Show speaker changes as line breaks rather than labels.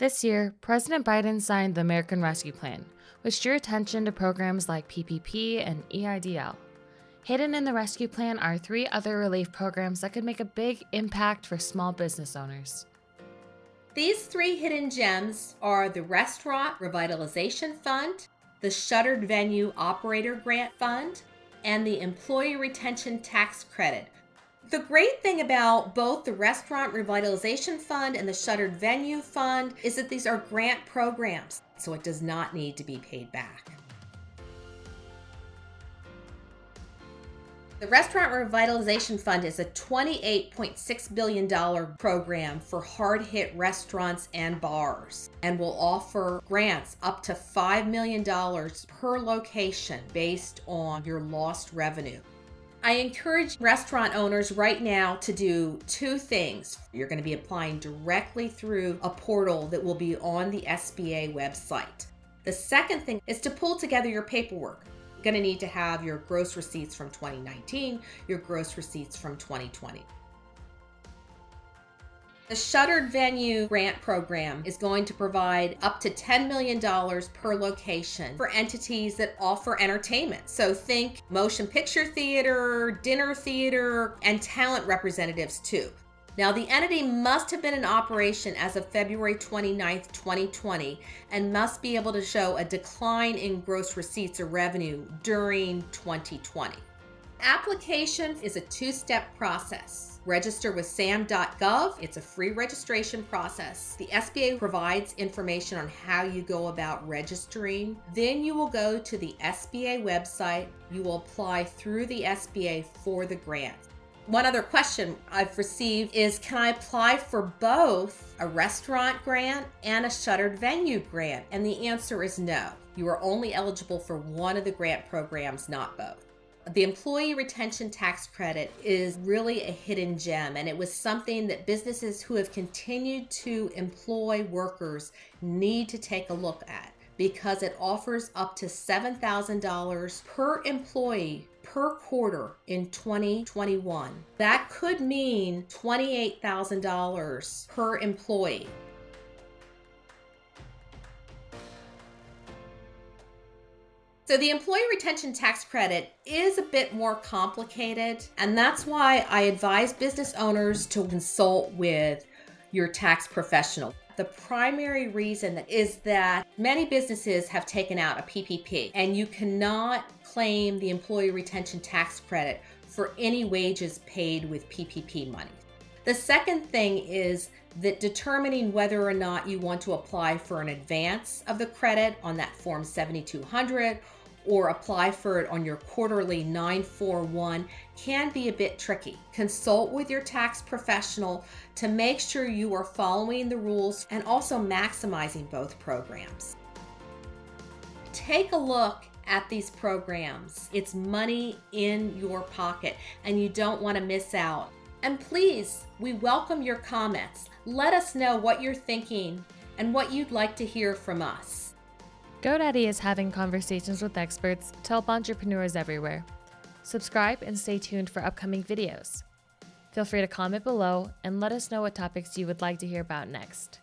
This year, President Biden signed the American Rescue Plan, which drew attention to programs like PPP and EIDL. Hidden in the rescue plan are three other relief programs that could make a big impact for small business owners.
These three hidden gems are the Restaurant Revitalization Fund, the Shuttered Venue Operator Grant Fund, and the Employee Retention Tax Credit, the great thing about both the Restaurant Revitalization Fund and the Shuttered Venue Fund is that these are grant programs, so it does not need to be paid back. The Restaurant Revitalization Fund is a $28.6 billion program for hard hit restaurants and bars and will offer grants up to $5 million per location based on your lost revenue. I encourage restaurant owners right now to do two things. You're going to be applying directly through a portal that will be on the SBA website. The second thing is to pull together your paperwork. You're going to need to have your gross receipts from 2019, your gross receipts from 2020. The Shuttered Venue Grant Program is going to provide up to $10 million per location for entities that offer entertainment. So think motion picture theater, dinner theater, and talent representatives too. Now, the entity must have been in operation as of February 29, 2020, and must be able to show a decline in gross receipts or revenue during 2020. Application is a two step process. Register with sam.gov. It's a free registration process. The SBA provides information on how you go about registering. Then you will go to the SBA website. You will apply through the SBA for the grant. One other question I've received is Can I apply for both a restaurant grant and a shuttered venue grant? And the answer is no. You are only eligible for one of the grant programs, not both. The employee retention tax credit is really a hidden gem, and it was something that businesses who have continued to employ workers need to take a look at because it offers up to $7,000 per employee per quarter in 2021. That could mean $28,000 per employee. So the employee retention tax credit is a bit more complicated, and that's why I advise business owners to consult with your tax professional. The primary reason is that many businesses have taken out a PPP, and you cannot claim the employee retention tax credit for any wages paid with PPP money. The second thing is that determining whether or not you want to apply for an advance of the credit on that Form 7200 or apply for it on your quarterly 941 can be a bit tricky. Consult with your tax professional to make sure you are following the rules and also maximizing both programs. Take a look at these programs. It's money in your pocket and you don't want to miss out. And please, we welcome your comments. Let us know what you're thinking and what you'd like to hear from us.
GoDaddy is having conversations with experts to help entrepreneurs everywhere. Subscribe and stay tuned for upcoming videos. Feel free to comment below and let us know what topics you would like to hear about next.